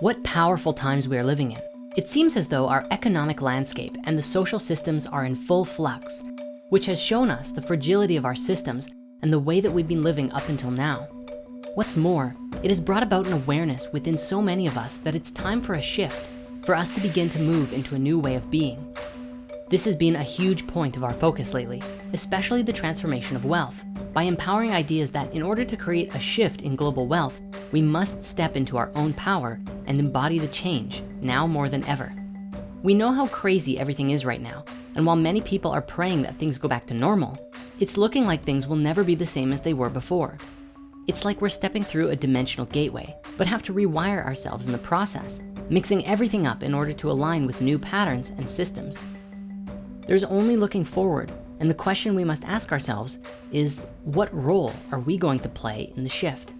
What powerful times we are living in. It seems as though our economic landscape and the social systems are in full flux, which has shown us the fragility of our systems and the way that we've been living up until now. What's more, it has brought about an awareness within so many of us that it's time for a shift, for us to begin to move into a new way of being. This has been a huge point of our focus lately, especially the transformation of wealth, by empowering ideas that in order to create a shift in global wealth, we must step into our own power and embody the change now more than ever. We know how crazy everything is right now. And while many people are praying that things go back to normal, it's looking like things will never be the same as they were before. It's like we're stepping through a dimensional gateway, but have to rewire ourselves in the process, mixing everything up in order to align with new patterns and systems. There's only looking forward, and the question we must ask ourselves is, what role are we going to play in the shift?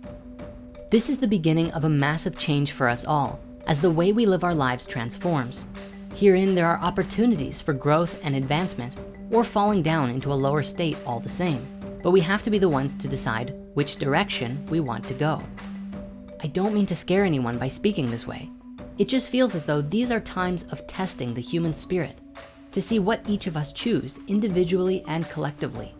This is the beginning of a massive change for us all as the way we live our lives transforms. Herein, there are opportunities for growth and advancement or falling down into a lower state all the same. But we have to be the ones to decide which direction we want to go. I don't mean to scare anyone by speaking this way. It just feels as though these are times of testing the human spirit to see what each of us choose individually and collectively.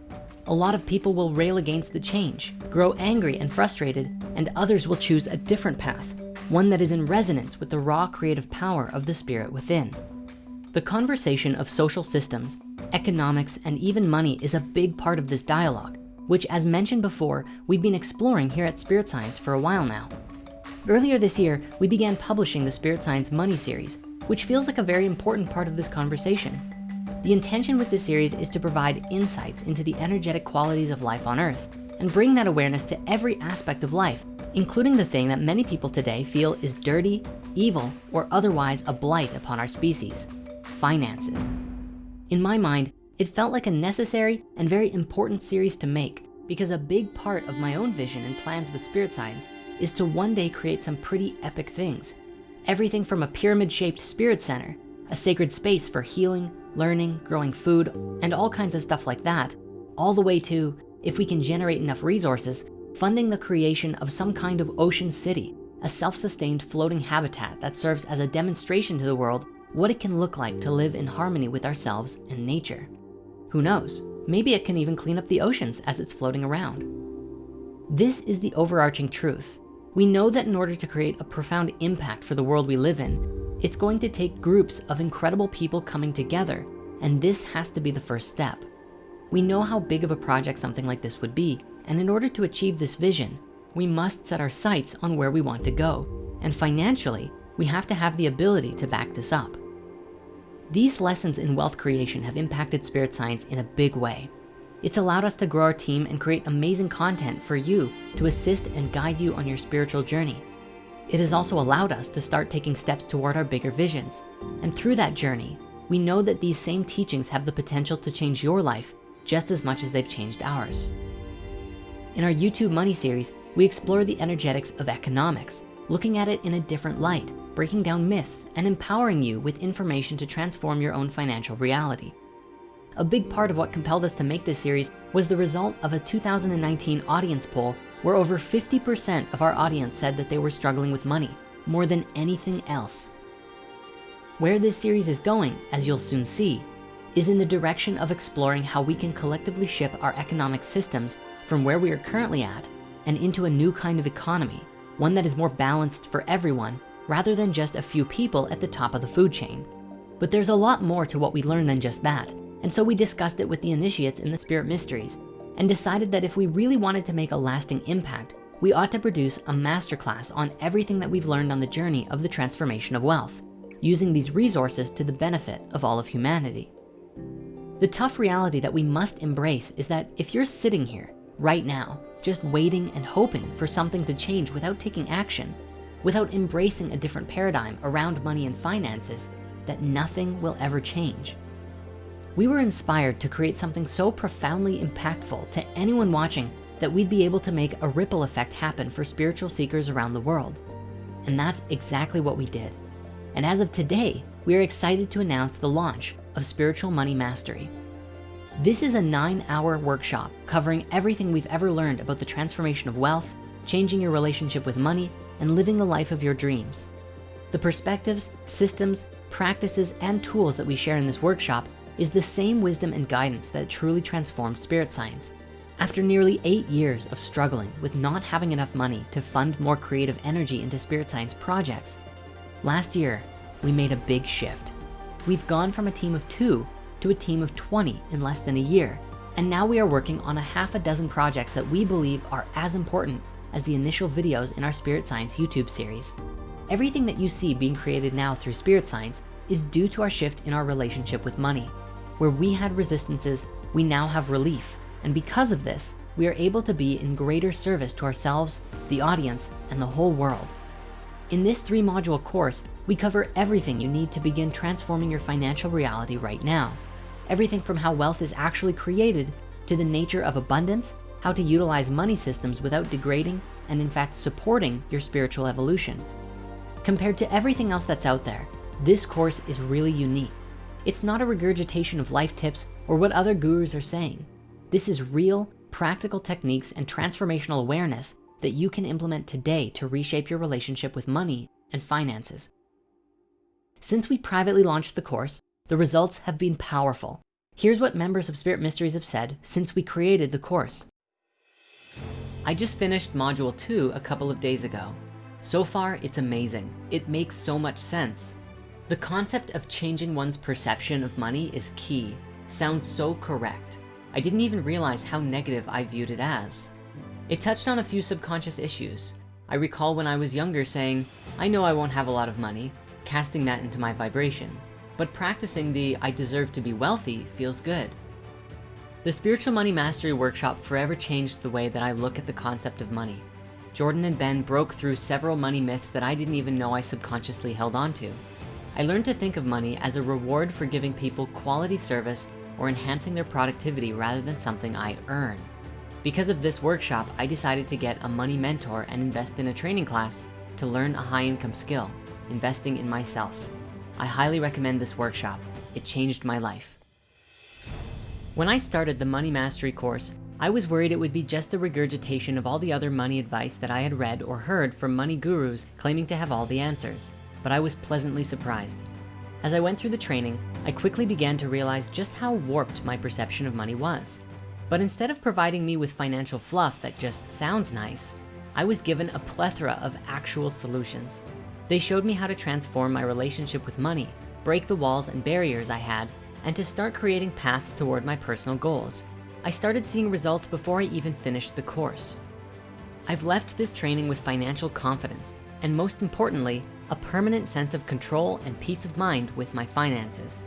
A lot of people will rail against the change, grow angry and frustrated, and others will choose a different path, one that is in resonance with the raw creative power of the spirit within. The conversation of social systems, economics, and even money is a big part of this dialogue, which as mentioned before, we've been exploring here at Spirit Science for a while now. Earlier this year, we began publishing the Spirit Science Money series, which feels like a very important part of this conversation. The intention with this series is to provide insights into the energetic qualities of life on earth and bring that awareness to every aspect of life, including the thing that many people today feel is dirty, evil, or otherwise a blight upon our species, finances. In my mind, it felt like a necessary and very important series to make because a big part of my own vision and plans with Spirit Science is to one day create some pretty epic things. Everything from a pyramid shaped spirit center, a sacred space for healing, learning, growing food, and all kinds of stuff like that, all the way to, if we can generate enough resources, funding the creation of some kind of ocean city, a self-sustained floating habitat that serves as a demonstration to the world what it can look like to live in harmony with ourselves and nature. Who knows, maybe it can even clean up the oceans as it's floating around. This is the overarching truth. We know that in order to create a profound impact for the world we live in, it's going to take groups of incredible people coming together, and this has to be the first step. We know how big of a project something like this would be, and in order to achieve this vision, we must set our sights on where we want to go. And financially, we have to have the ability to back this up. These lessons in wealth creation have impacted Spirit Science in a big way. It's allowed us to grow our team and create amazing content for you to assist and guide you on your spiritual journey. It has also allowed us to start taking steps toward our bigger visions. And through that journey, we know that these same teachings have the potential to change your life just as much as they've changed ours. In our YouTube Money series, we explore the energetics of economics, looking at it in a different light, breaking down myths and empowering you with information to transform your own financial reality. A big part of what compelled us to make this series was the result of a 2019 audience poll where over 50% of our audience said that they were struggling with money more than anything else. Where this series is going, as you'll soon see, is in the direction of exploring how we can collectively ship our economic systems from where we are currently at and into a new kind of economy, one that is more balanced for everyone rather than just a few people at the top of the food chain. But there's a lot more to what we learn than just that. And so we discussed it with the initiates in the Spirit Mysteries and decided that if we really wanted to make a lasting impact, we ought to produce a masterclass on everything that we've learned on the journey of the transformation of wealth, using these resources to the benefit of all of humanity. The tough reality that we must embrace is that if you're sitting here right now, just waiting and hoping for something to change without taking action, without embracing a different paradigm around money and finances, that nothing will ever change. We were inspired to create something so profoundly impactful to anyone watching that we'd be able to make a ripple effect happen for spiritual seekers around the world. And that's exactly what we did. And as of today, we are excited to announce the launch of Spiritual Money Mastery. This is a nine hour workshop covering everything we've ever learned about the transformation of wealth, changing your relationship with money, and living the life of your dreams. The perspectives, systems, practices, and tools that we share in this workshop is the same wisdom and guidance that truly transformed spirit science. After nearly eight years of struggling with not having enough money to fund more creative energy into spirit science projects, last year, we made a big shift. We've gone from a team of two to a team of 20 in less than a year. And now we are working on a half a dozen projects that we believe are as important as the initial videos in our Spirit Science YouTube series. Everything that you see being created now through Spirit Science is due to our shift in our relationship with money. Where we had resistances, we now have relief. And because of this, we are able to be in greater service to ourselves, the audience, and the whole world. In this three module course, we cover everything you need to begin transforming your financial reality right now. Everything from how wealth is actually created to the nature of abundance, how to utilize money systems without degrading and in fact supporting your spiritual evolution. Compared to everything else that's out there, this course is really unique. It's not a regurgitation of life tips or what other gurus are saying. This is real, practical techniques and transformational awareness that you can implement today to reshape your relationship with money and finances. Since we privately launched the course, the results have been powerful. Here's what members of Spirit Mysteries have said since we created the course. I just finished module two a couple of days ago. So far, it's amazing. It makes so much sense. The concept of changing one's perception of money is key. Sounds so correct. I didn't even realize how negative I viewed it as. It touched on a few subconscious issues. I recall when I was younger saying, I know I won't have a lot of money, casting that into my vibration. But practicing the I deserve to be wealthy feels good. The Spiritual Money Mastery Workshop forever changed the way that I look at the concept of money. Jordan and Ben broke through several money myths that I didn't even know I subconsciously held onto. I learned to think of money as a reward for giving people quality service or enhancing their productivity rather than something I earn. Because of this workshop, I decided to get a money mentor and invest in a training class to learn a high income skill, investing in myself. I highly recommend this workshop. It changed my life. When I started the Money Mastery course, I was worried it would be just a regurgitation of all the other money advice that I had read or heard from money gurus claiming to have all the answers, but I was pleasantly surprised. As I went through the training, I quickly began to realize just how warped my perception of money was. But instead of providing me with financial fluff that just sounds nice, I was given a plethora of actual solutions. They showed me how to transform my relationship with money, break the walls and barriers I had, and to start creating paths toward my personal goals. I started seeing results before I even finished the course. I've left this training with financial confidence, and most importantly, a permanent sense of control and peace of mind with my finances.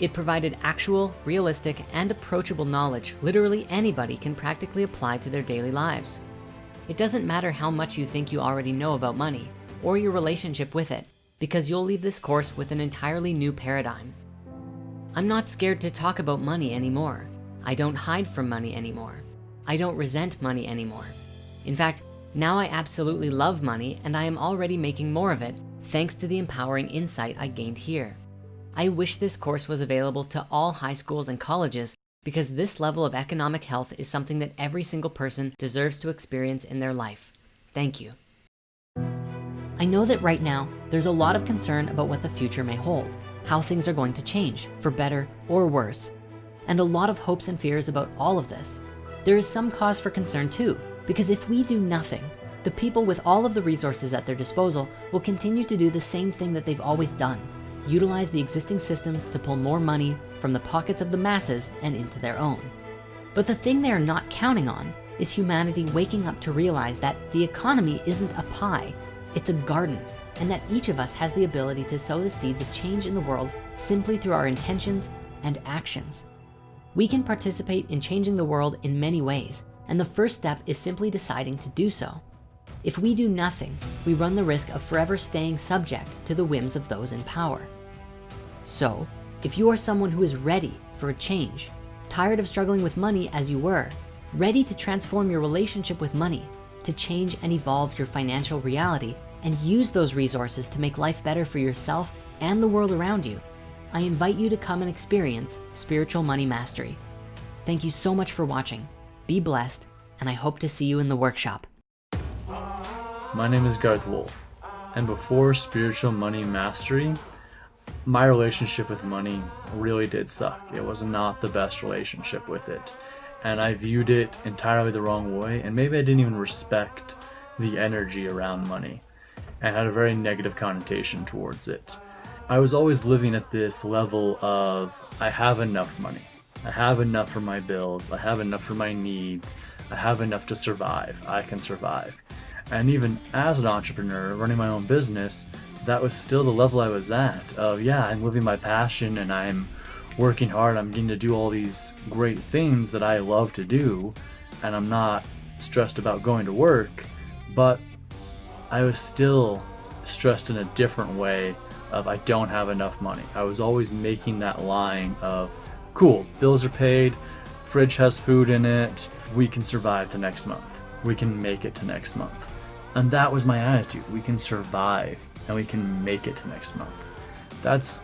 It provided actual, realistic, and approachable knowledge literally anybody can practically apply to their daily lives. It doesn't matter how much you think you already know about money or your relationship with it because you'll leave this course with an entirely new paradigm. I'm not scared to talk about money anymore. I don't hide from money anymore. I don't resent money anymore. In fact, now I absolutely love money and I am already making more of it thanks to the empowering insight I gained here. I wish this course was available to all high schools and colleges because this level of economic health is something that every single person deserves to experience in their life. Thank you. I know that right now, there's a lot of concern about what the future may hold, how things are going to change for better or worse, and a lot of hopes and fears about all of this. There is some cause for concern too, because if we do nothing, the people with all of the resources at their disposal will continue to do the same thing that they've always done, utilize the existing systems to pull more money from the pockets of the masses and into their own. But the thing they are not counting on is humanity waking up to realize that the economy isn't a pie, it's a garden, and that each of us has the ability to sow the seeds of change in the world simply through our intentions and actions. We can participate in changing the world in many ways, and the first step is simply deciding to do so. If we do nothing, we run the risk of forever staying subject to the whims of those in power. So if you are someone who is ready for a change, tired of struggling with money as you were, ready to transform your relationship with money, to change and evolve your financial reality and use those resources to make life better for yourself and the world around you, I invite you to come and experience Spiritual Money Mastery. Thank you so much for watching. Be blessed, and I hope to see you in the workshop. My name is Garth Wolf. and before spiritual money mastery, my relationship with money really did suck. It was not the best relationship with it. And I viewed it entirely the wrong way, and maybe I didn't even respect the energy around money and had a very negative connotation towards it. I was always living at this level of I have enough money. I have enough for my bills. I have enough for my needs. I have enough to survive. I can survive. And even as an entrepreneur running my own business, that was still the level I was at of yeah, I'm living my passion and I'm working hard. I'm getting to do all these great things that I love to do and I'm not stressed about going to work, but I was still stressed in a different way of I don't have enough money. I was always making that line of cool, bills are paid, fridge has food in it, we can survive to next month. We can make it to next month. And that was my attitude. We can survive and we can make it to next month. That's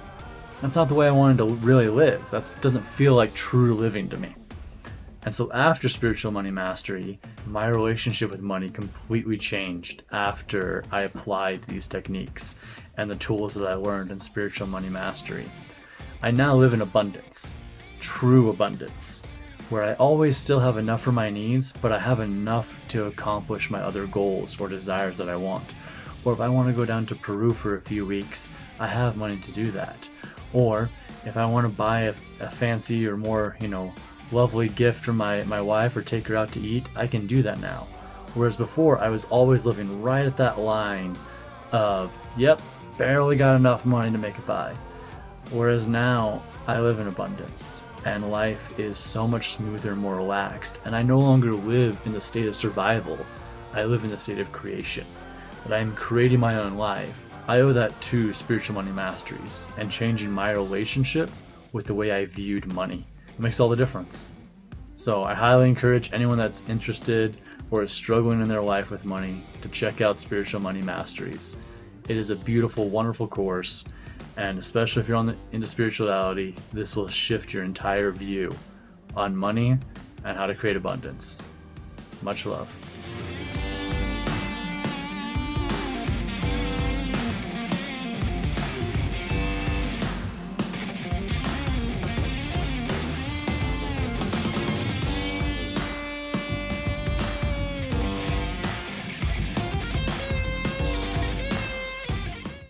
that's not the way I wanted to really live. That doesn't feel like true living to me. And so after spiritual money mastery, my relationship with money completely changed after I applied these techniques and the tools that I learned in spiritual money mastery. I now live in abundance, true abundance, where I always still have enough for my needs, but I have enough to accomplish my other goals or desires that I want. Or if I want to go down to Peru for a few weeks, I have money to do that. Or if I want to buy a, a fancy or more, you know, lovely gift for my, my wife or take her out to eat, I can do that now. Whereas before, I was always living right at that line of, yep, barely got enough money to make it by. Whereas now, I live in abundance and life is so much smoother and more relaxed. And I no longer live in the state of survival, I live in the state of creation. That I am creating my own life. I owe that to spiritual money masteries and changing my relationship with the way I viewed money. It makes all the difference. So I highly encourage anyone that's interested or is struggling in their life with money to check out Spiritual Money Masteries. It is a beautiful, wonderful course, and especially if you're on the, into spirituality, this will shift your entire view on money and how to create abundance. Much love.